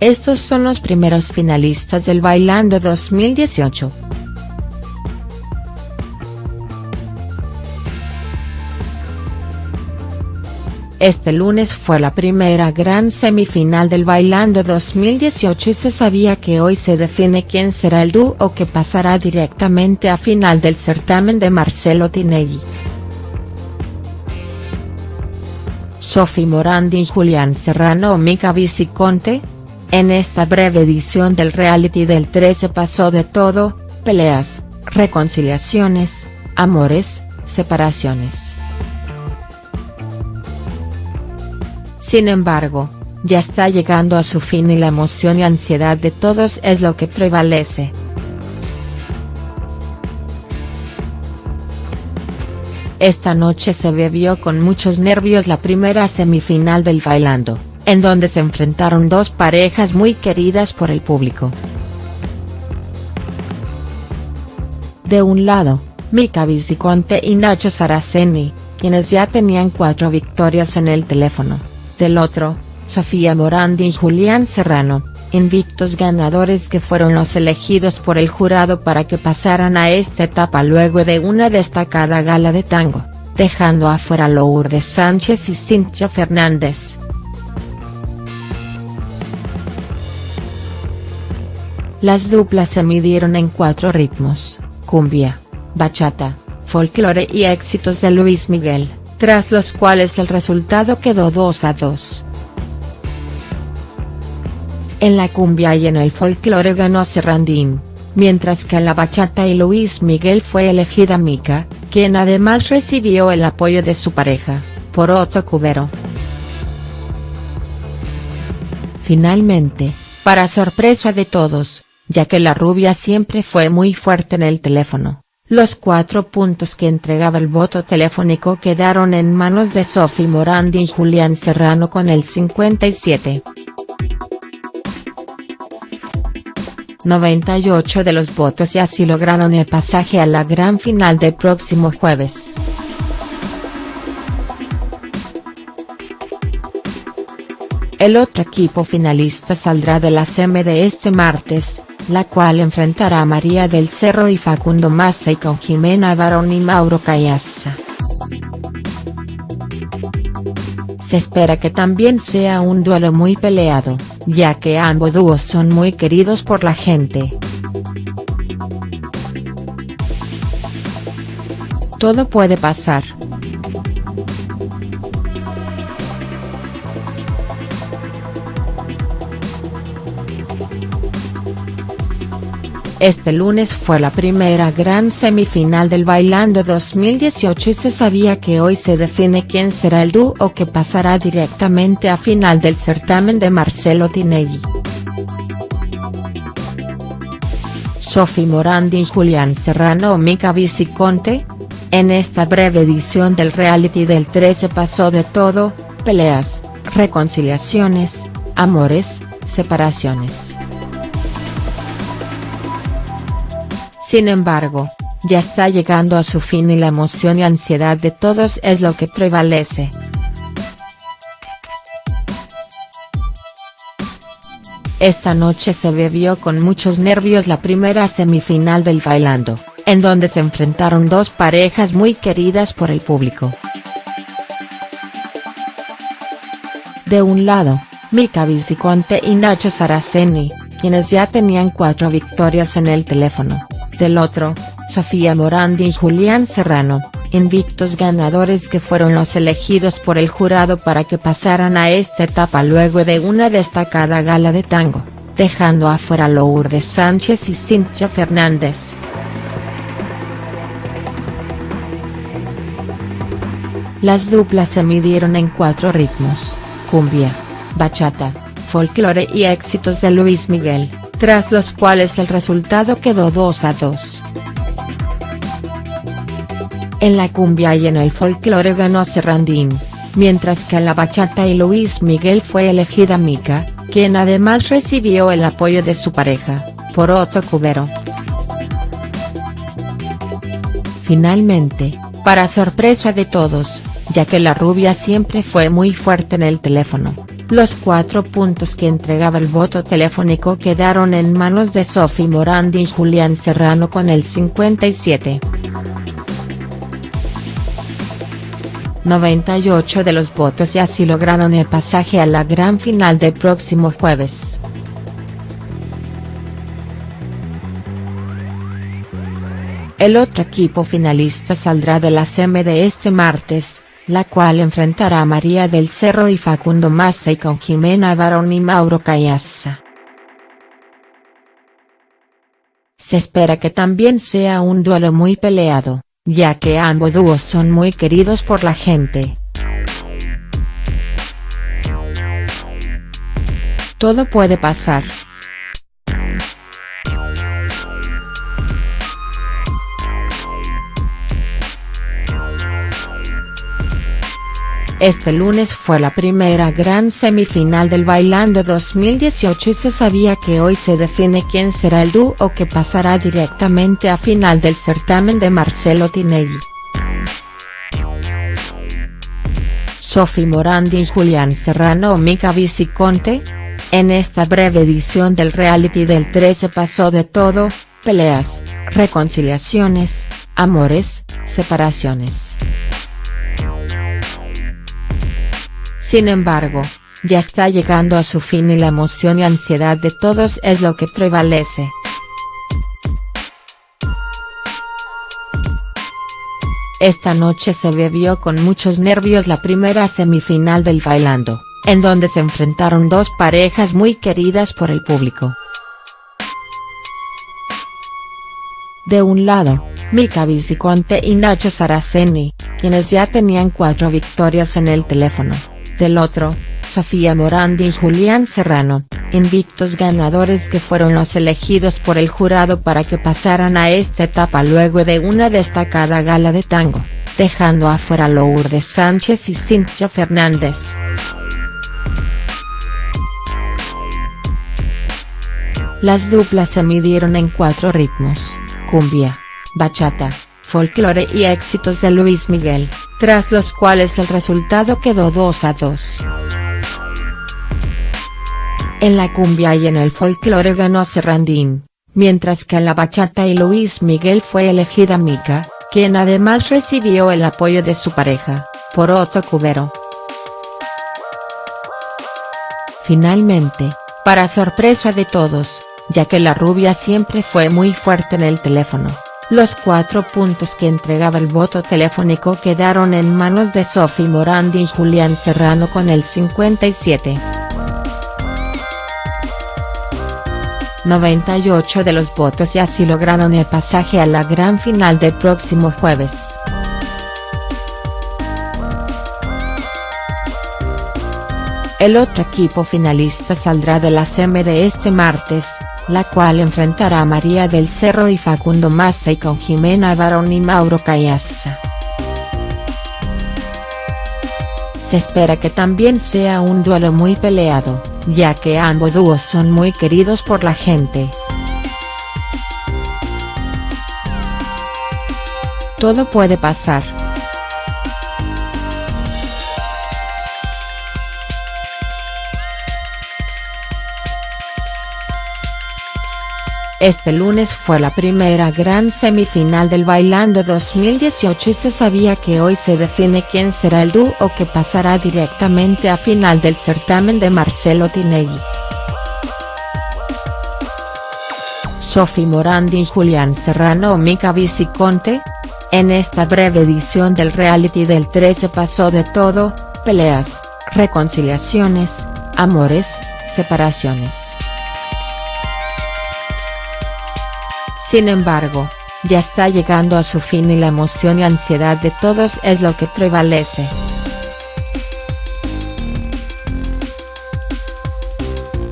Estos son los primeros finalistas del Bailando 2018. Este lunes fue la primera gran semifinal del Bailando 2018 y se sabía que hoy se define quién será el dúo que pasará directamente a final del certamen de Marcelo Tinelli. Sofi Morandi y Julián Serrano Mica Viciconte. En esta breve edición del reality del 13 pasó de todo, peleas, reconciliaciones, amores, separaciones. Sin embargo, ya está llegando a su fin y la emoción y ansiedad de todos es lo que prevalece. Esta noche se bebió con muchos nervios la primera semifinal del Bailando, en donde se enfrentaron dos parejas muy queridas por el público. De un lado, Mika Viciconte y Nacho Saraceni, quienes ya tenían cuatro victorias en el teléfono del otro, Sofía Morandi y Julián Serrano, invictos ganadores que fueron los elegidos por el jurado para que pasaran a esta etapa luego de una destacada gala de tango, dejando afuera Lourdes Sánchez y Cintia Fernández. Las duplas se midieron en cuatro ritmos, cumbia, bachata, folclore y éxitos de Luis Miguel tras los cuales el resultado quedó 2 a 2. En la cumbia y en el folclore ganó Serrandín, mientras que en la bachata y Luis Miguel fue elegida Mica, quien además recibió el apoyo de su pareja, por Otto Cubero. Finalmente, para sorpresa de todos, ya que la rubia siempre fue muy fuerte en el teléfono, los cuatro puntos que entregaba el voto telefónico quedaron en manos de Sophie Morandi y Julián Serrano con el 57. 98 de los votos y así lograron el pasaje a la gran final del próximo jueves. El otro equipo finalista saldrá de la semi de este martes, la cual enfrentará a María del Cerro y Facundo Massa y con Jimena Barón y Mauro Cayassa. Se espera que también sea un duelo muy peleado, ya que ambos dúos son muy queridos por la gente. Todo puede pasar. Este lunes fue la primera gran semifinal del Bailando 2018 y se sabía que hoy se define quién será el dúo que pasará directamente a final del certamen de Marcelo Tinelli. Sofi Morandi y Julián Serrano o Mica Viciconte. En esta breve edición del reality del 13 pasó de todo, peleas, reconciliaciones, amores, separaciones. Sin embargo, ya está llegando a su fin y la emoción y ansiedad de todos es lo que prevalece. Esta noche se bebió con muchos nervios la primera semifinal del Bailando, en donde se enfrentaron dos parejas muy queridas por el público. De un lado, Mika Viciconte y Nacho Saraceni, quienes ya tenían cuatro victorias en el teléfono del otro, Sofía Morandi y Julián Serrano, invictos ganadores que fueron los elegidos por el jurado para que pasaran a esta etapa luego de una destacada gala de tango, dejando afuera Lourdes Sánchez y Cintia Fernández. Las duplas se midieron en cuatro ritmos, cumbia, bachata, folclore y éxitos de Luis Miguel tras los cuales el resultado quedó 2 a 2. En la cumbia y en el folclore ganó Serrandín, mientras que en la bachata y Luis Miguel fue elegida Mica, quien además recibió el apoyo de su pareja, por Otto Cubero. Finalmente, para sorpresa de todos, ya que la rubia siempre fue muy fuerte en el teléfono, Los cuatro puntos que entregaba el voto telefónico quedaron en manos de Sophie Morandi y Julián Serrano con el 57. 98 de los votos y así lograron el pasaje a la gran final del próximo jueves. El otro equipo finalista saldrá de la semi de este martes, la cual enfrentará a María del Cerro y Facundo Massa y con Jimena Barón y Mauro Cayassa. Se espera que también sea un duelo muy peleado ya que ambos dúos son muy queridos por la gente. Todo puede pasar. Este lunes fue la primera gran semifinal del Bailando 2018 y se sabía que hoy se define quién será el dúo que pasará directamente a final del certamen de Marcelo Tinelli. Sophie Morandi y Julián Serrano o Mica Viciconte? En esta breve edición del reality del 13 pasó de todo, peleas, reconciliaciones, amores, separaciones. Sin embargo, ya está llegando a su fin y la emoción y ansiedad de todos es lo que prevalece. Esta noche se bebió con muchos nervios la primera semifinal del Bailando, en donde se enfrentaron dos parejas muy queridas por el público. De un lado, Mika Viciconte y Nacho Saraceni, quienes ya tenían cuatro victorias en el teléfono del otro, Sofía Morandi y Julián Serrano, invictos ganadores que fueron los elegidos por el jurado para que pasaran a esta etapa luego de una destacada gala de tango, dejando afuera Lourdes Sánchez y Cintia Fernández. Las duplas se midieron en cuatro ritmos, cumbia, bachata, folclore y éxitos de Luis Miguel, tras los cuales el resultado quedó 2 a 2. En la cumbia y en el folclore ganó Serrandín, mientras que en la bachata y Luis Miguel fue elegida Mika, quien además recibió el apoyo de su pareja, por Otto Cubero. Finalmente, para sorpresa de todos, ya que la rubia siempre fue muy fuerte en el teléfono, los cuatro puntos que entregaba el voto telefónico quedaron en manos de Sophie Morandi y Julián Serrano con el 57. 98 de los votos y así lograron el pasaje a la gran final del próximo jueves. El otro equipo finalista saldrá de la semi de este martes, la cual enfrentará a María del Cerro y Facundo Massa y con Jimena Barón y Mauro Cayassa. Se espera que también sea un duelo muy peleado, ya que ambos dúos son muy queridos por la gente. Todo puede pasar. Este lunes fue la primera gran semifinal del Bailando 2018 y se sabía que hoy se define quién será el dúo que pasará directamente a final del certamen de Marcelo Tinelli. Sophie Morandi y Julián Serrano o Mica Viciconte? En esta breve edición del reality del 13 pasó de todo, peleas, reconciliaciones, amores, separaciones. Sin embargo, ya está llegando a su fin y la emoción y ansiedad de todos es lo que prevalece.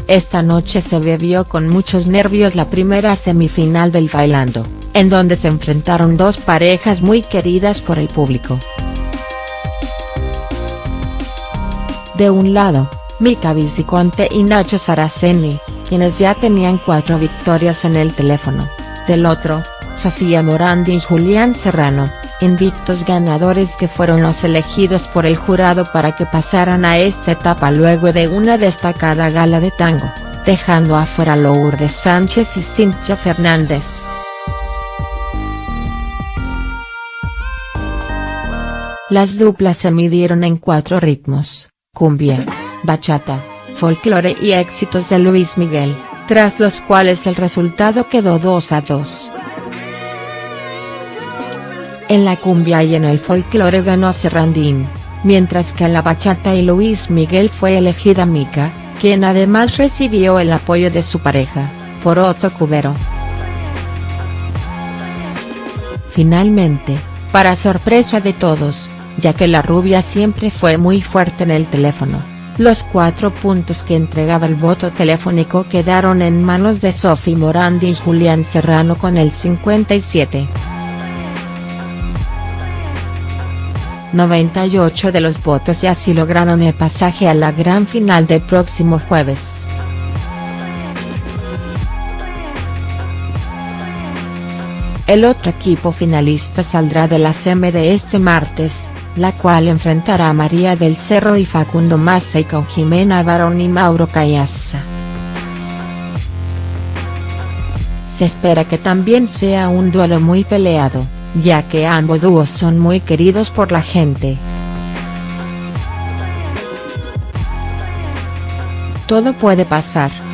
Esta noche se bebió con muchos nervios la primera semifinal del Bailando, en donde se enfrentaron dos parejas muy queridas por el público. De un lado, Mika Viciconte y Nacho Saraceni, quienes ya tenían cuatro victorias en el teléfono del otro, Sofía Morandi y Julián Serrano, invictos ganadores que fueron los elegidos por el jurado para que pasaran a esta etapa luego de una destacada gala de tango, dejando afuera Lourdes Sánchez y Cintia Fernández. Las duplas se midieron en cuatro ritmos, cumbia, bachata, folclore y éxitos de Luis Miguel, tras los cuales el resultado quedó 2 a 2. En la cumbia y en el folclore ganó Serrandín, mientras que en la bachata y Luis Miguel fue elegida Mica, quien además recibió el apoyo de su pareja, por Otto Cubero. Finalmente, para sorpresa de todos, ya que la rubia siempre fue muy fuerte en el teléfono. Los cuatro puntos que entregaba el voto telefónico quedaron en manos de Sophie Morandi y Julián Serrano con el 57. 98 de los votos y así lograron el pasaje a la gran final del próximo jueves. El otro equipo finalista saldrá de la semi de este martes, la cual enfrentará a María del Cerro y Facundo Massa y con Jimena Barón y Mauro Cayassa. Se espera que también sea un duelo muy peleado, ya que ambos dúos son muy queridos por la gente. Todo puede pasar.